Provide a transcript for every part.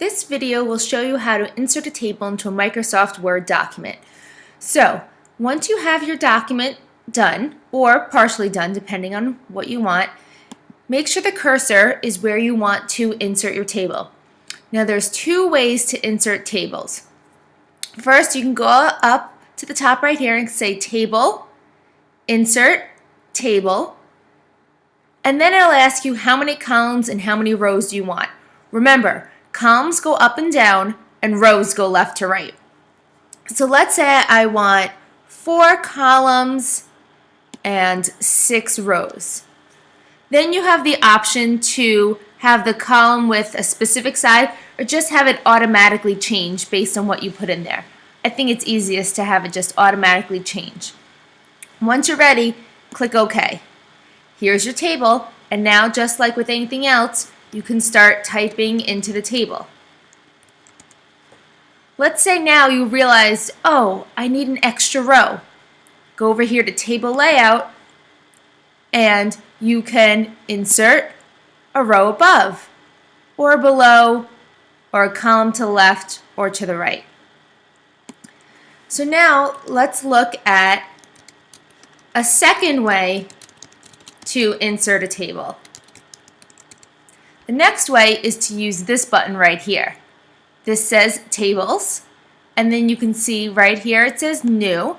This video will show you how to insert a table into a Microsoft Word document. So, once you have your document done, or partially done depending on what you want, make sure the cursor is where you want to insert your table. Now there's two ways to insert tables. First, you can go up to the top right here and say Table, Insert, Table, and then it'll ask you how many columns and how many rows do you want. Remember, columns go up and down and rows go left to right. So let's say I want four columns and six rows. Then you have the option to have the column with a specific size or just have it automatically change based on what you put in there. I think it's easiest to have it just automatically change. Once you're ready, click OK. Here's your table, and now just like with anything else, you can start typing into the table. Let's say now you realize, oh, I need an extra row. Go over here to Table Layout, and you can insert a row above, or below, or a column to the left or to the right. So now let's look at a second way to insert a table. The next way is to use this button right here. This says Tables, and then you can see right here it says New.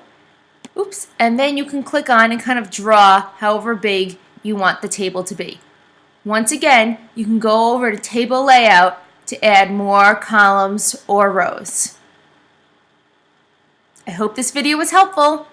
Oops, and then you can click on and kind of draw however big you want the table to be. Once again, you can go over to Table Layout to add more columns or rows. I hope this video was helpful.